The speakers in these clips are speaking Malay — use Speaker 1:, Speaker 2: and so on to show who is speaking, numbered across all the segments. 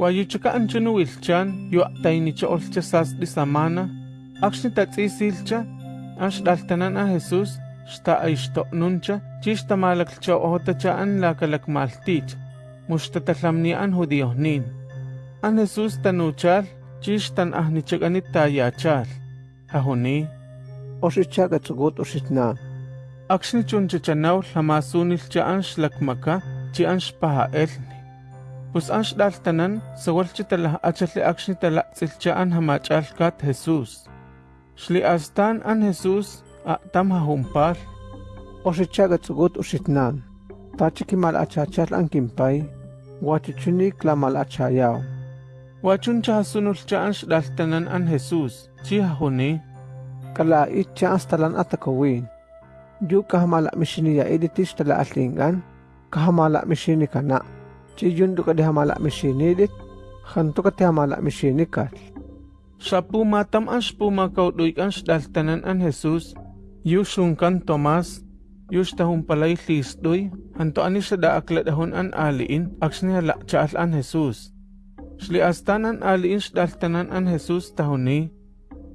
Speaker 1: Wayuchaka'ancha niuilchan yua'tainicha olcha sas'li samana, akxni tatz'isilcha, anx daltanan a Jesús, xta aixto'nuncha, chixtamalaklcha ohotacha'an lakalakmaltich, muxtatatlamni'an judiohnin. An Jesús tanuchal, chixtan ahnichak'anit tayachal,
Speaker 2: jajoni. Oxichakatsukut oxitna.
Speaker 1: Akxni chunchachanaw tlamasunilcha anx lakmaka, chi anx paha'eln. pues ax daltanan sewalchitelaj achatli akxni telatzilcha an jamachalkat Jesús. Xli astan an
Speaker 2: Jesús atam jajumpal. Oxichagatzugut uxitnan, tachikimal achachatl ankinpay, huachichini tlamalachayaw.
Speaker 1: Huachuncha jasunulcha an xdaltanan an Jesús, chi jajuni.
Speaker 2: Kala it itcha anstalan atakawin. yu kajamalak mishini ya iditish tala atlingan kahamala mishini kanak. Chi yun duka di hamala mishini edit. Khanto ka ti hamala mishini kat.
Speaker 1: Shapu matam an shpuma kauduik an shdaltanan an Jesus, yushunkan Tomas, yushtahun palay lisdoy, hanto ani siya daakladahon an aliin, akshni hala chaal an Jesus. Shli astan an aliin shdaltanan an Jesus tahuni,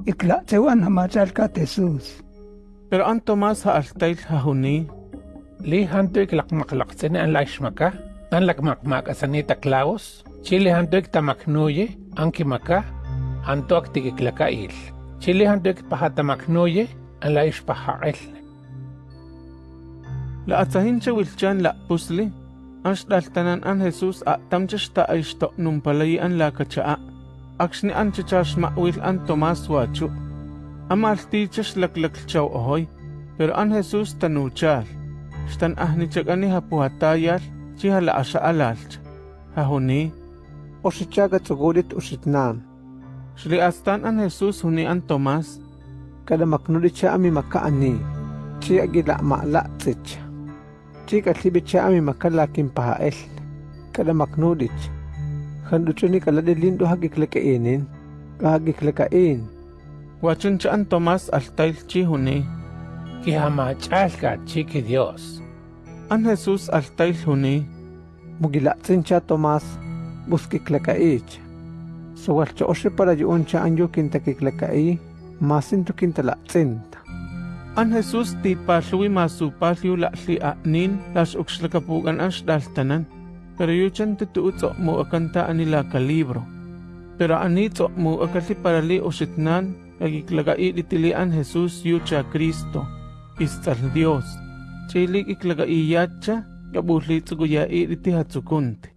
Speaker 3: Ikla tewan hamachal ka Jesus.
Speaker 1: pero an Tomas haaltayl hahuni,
Speaker 4: Li hantuik lakmaklaksen an laishmaka, an lakmakmak asanita klaus, chile hantuik tamaknuye, an kimaka, hantuak tikiklakail. Chile hantuik pahatamaknuye, an laishpahail.
Speaker 1: la atsahincha wilchan la pusli, an shdaltanan an Jesus a tamcha shta ayshto num palay an la kachaa, akshni an chichash ma'wil an Tomas wachu. Amaltichash laklaklachaw ohoy, pero an Jesus tanuchal. Shtan ahnichak ani hapuhatayal, تيها العشاء لالت ههوني وشتشاغا
Speaker 2: تغودت وشتنان شلي
Speaker 1: أستان أن يسوس هوني أن توماس كلا
Speaker 2: مكنولي أمي مكا أني تي أجي مألا تيتش تي كتلي أمي مكا لكن بها إل كلا مكنولي خندوشوني كلا دلين
Speaker 1: دو هاكي كلك إينين هاكي كلك
Speaker 4: إين واتشن تشا أن توماس ألتايل تشي هوني كي هما تشالكا تشيكي ديوس
Speaker 1: An Jesus altayl huni,
Speaker 2: Mugilatsincha Tomas. Buskiklakaich. Sawalcha oshe para yuuncha anyo kintakiklakai. Masinto kintalatsinta.
Speaker 1: An Jesus ti palwi masupalyo la'li a'nin las ukslakapugan an shdaltanan, pero yuchan tutuutso mo akanta anila ka libro. Pero anitso mo akali parali ositnan, agiklagai itili an Jesus yucha Kristo, istal Dios. Chili iklaka iyachá yapuxlitsukuya iriti hatzukunti.